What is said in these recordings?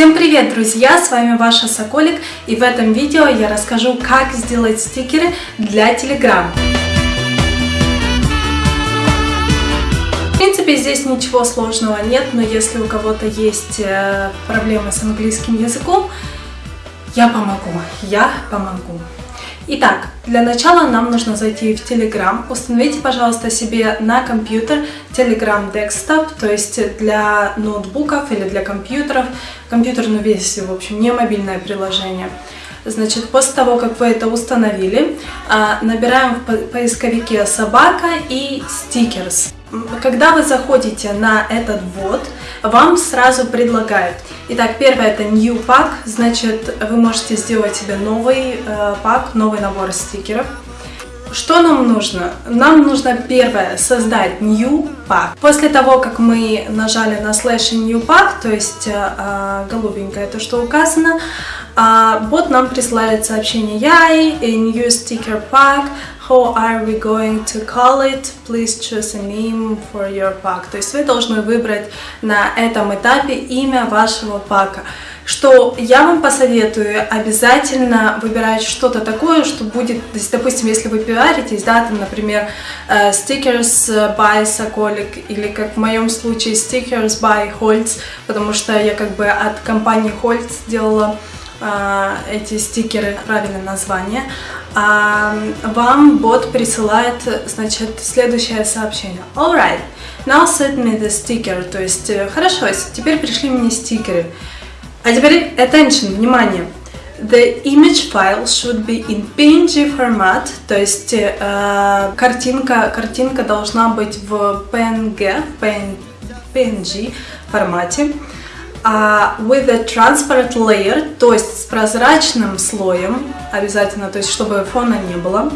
Всем привет, друзья! С вами ваша Соколик и в этом видео я расскажу, как сделать стикеры для Telegram. В принципе, здесь ничего сложного нет, но если у кого-то есть э, проблемы с английским языком, я помогу, я помогу. Итак, для начала нам нужно зайти в Telegram. Установите, пожалуйста, себе на компьютер Telegram Desktop, то есть для ноутбуков или для компьютеров, компьютерную версию, в общем, не мобильное приложение. Значит, после того, как вы это установили, а, набираем в поисковике «собака» и «стикерс». Когда вы заходите на этот ввод, вам сразу предлагают. Итак, первое это New Pack, значит, вы можете сделать себе новый э, пак, новый набор стикеров. Что нам нужно? Нам нужно первое создать New Pack. После того, как мы нажали на слэш New Pack, то есть э, э голубенькое то, что указано, э, бот нам присылает сообщение Яй, New Sticker Pack, How are we going to call it? Please choose a name for your pack. То есть вы должны выбрать на этом этапе имя вашего пака. Что я вам посоветую, обязательно выбирать что-то такое, что будет, то есть, допустим, если вы пиаритесь, да, там, например, uh, stickers by Sokolic, или как в моем случае stickers by Holtz, потому что я как бы от компании Holtz делала эти стикеры, правильное название а вам бот присылает, значит, следующее сообщение. Alright, now send me the sticker, то есть, э, хорошо, теперь пришли мне стикеры. А теперь attention, внимание. The image file should be in PNG format, то есть э, картинка, картинка должна быть в PNG, PNG формате uh, with a transparent layer, то есть с прозрачным слоем, обязательно, то есть чтобы фона не было.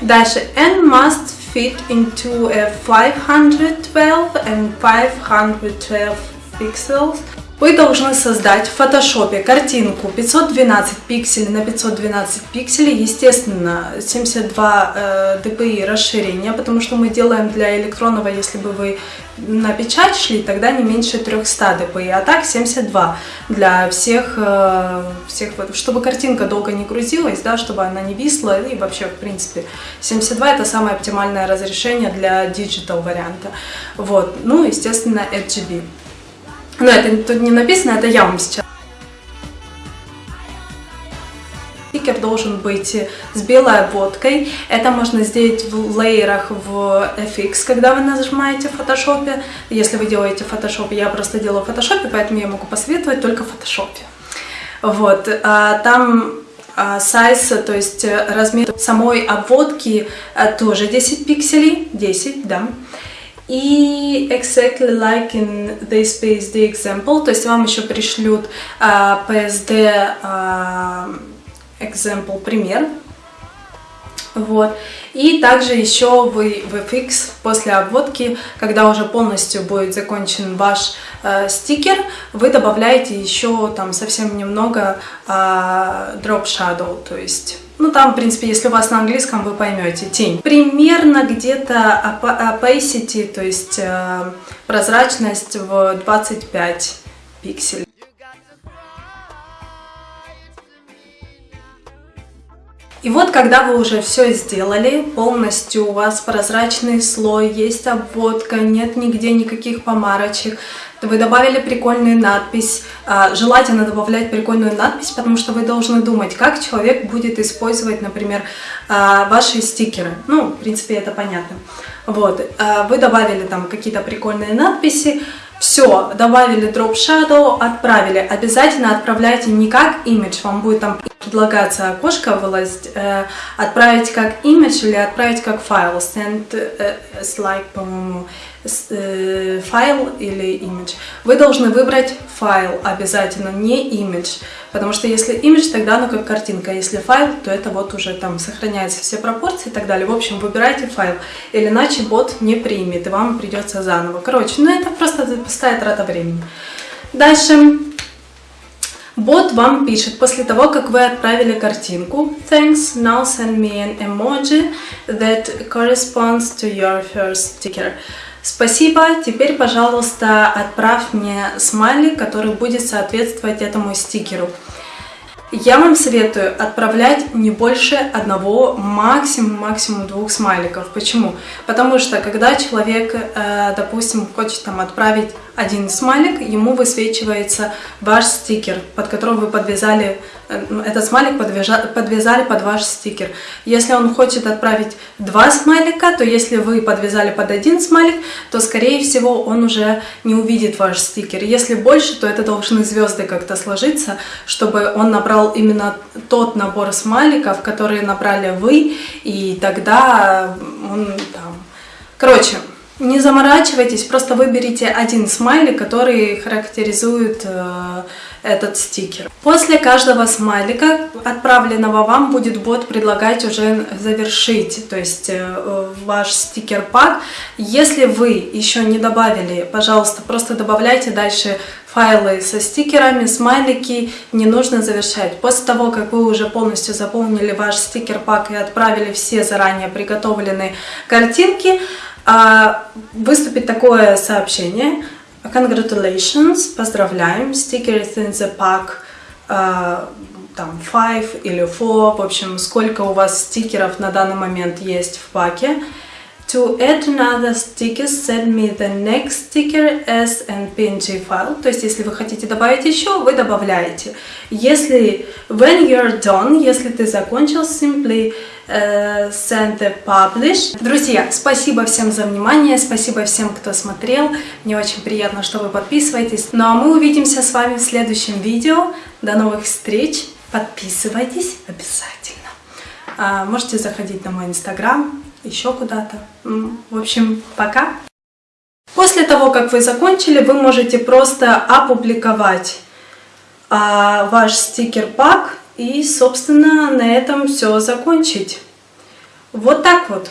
Дальше, and must fit into a 512 and 512 pixels. Вы должны создать в фотошопе картинку 512 пикселей на 512 пикселей, естественно 72 э, dpi расширения, потому что мы делаем для электронного, если бы вы на печать шли, тогда не меньше 300 dpi, а так 72 для всех, э, всех чтобы картинка долго не грузилась, да, чтобы она не висла и вообще в принципе 72 это самое оптимальное разрешение для digital варианта. Вот, ну естественно RGB. Но это тут не написано, это я вам сейчас. Стикер должен быть с белой обводкой. Это можно сделать в лейерах в FX, когда вы нажимаете в фотошопе. Если вы делаете фотошопе, я просто делаю в фотошопе, поэтому я могу посоветовать только в фотошопе. Вот, а там сайз, то есть размер самой обводки а, тоже 10 пикселей, 10, да. И exactly like in this PSD example, то есть вам еще пришлют uh, PSD uh, example пример. Вот. И также еще вы в FX после обводки, когда уже полностью будет закончен ваш э, стикер, вы добавляете еще там совсем немного э, drop shadow, то есть ну, там, в принципе, если у вас на английском, вы поймете, тень. Примерно где-то opacity, то есть э, прозрачность в 25 пикселей. И вот, когда вы уже все сделали, полностью у вас прозрачный слой, есть обводка, нет нигде никаких помарочек, вы добавили прикольную надпись, а, желательно добавлять прикольную надпись, потому что вы должны думать, как человек будет использовать, например, а, ваши стикеры. Ну, в принципе, это понятно. Вот, а, вы добавили там какие-то прикольные надписи, все, добавили Drop Shadow, отправили. Обязательно отправляйте не как имидж, вам будет там предлагаться окошко вылазить, э, отправить как имидж или отправить как файл. Send э, as like, по-моему, э, файл или имидж. Вы должны выбрать файл обязательно, не имидж. Потому что если имидж, тогда оно как картинка. Если файл, то это вот уже там сохраняются все пропорции и так далее. В общем, выбирайте файл. Или иначе бот не примет, и вам придется заново. Короче, ну это просто пустая трата времени. Дальше. Бот вам пишет после того, как вы отправили картинку Thanks, now send me an emoji that corresponds to your first sticker. Спасибо. Теперь, пожалуйста, отправь мне смайлик, который будет соответствовать этому стикеру. Я вам советую отправлять не больше одного, максимум, максимум двух смайликов. Почему? Потому что когда человек, э, допустим, хочет там отправить один смайлик, ему высвечивается ваш стикер, под которым вы подвязали, этот смайлик подвязали под ваш стикер. Если он хочет отправить два смайлика, то если вы подвязали под один смайлик, то скорее всего он уже не увидит ваш стикер. Если больше, то это должны звезды как-то сложиться, чтобы он набрал именно тот набор смайликов, которые набрали вы, и тогда он там... Короче, не заморачивайтесь, просто выберите один смайлик, который характеризует э, этот стикер. После каждого смайлика, отправленного вам, будет бот предлагать уже завершить, то есть э, ваш стикер-пак. Если вы еще не добавили, пожалуйста, просто добавляйте дальше файлы со стикерами, смайлики, не нужно завершать. После того, как вы уже полностью заполнили ваш стикер-пак и отправили все заранее приготовленные картинки, выступит такое сообщение. Congratulations, поздравляем, stickers in the pack, а, там 5 или 4, в общем, сколько у вас стикеров на данный момент есть в паке. To add another sticker, send me the next sticker as an PNG file. То есть, если вы хотите добавить еще, вы добавляете. Если when you're done, если ты закончил, simply send the publish. Друзья, спасибо всем за внимание, спасибо всем, кто смотрел. Мне очень приятно, что вы подписываетесь. Ну а мы увидимся с вами в следующем видео. До новых встреч. Подписывайтесь обязательно. Uh, можете заходить на мой инстаграм еще куда-то. В общем, пока! После того, как вы закончили, вы можете просто опубликовать а, ваш стикер-пак и, собственно, на этом все закончить. Вот так вот.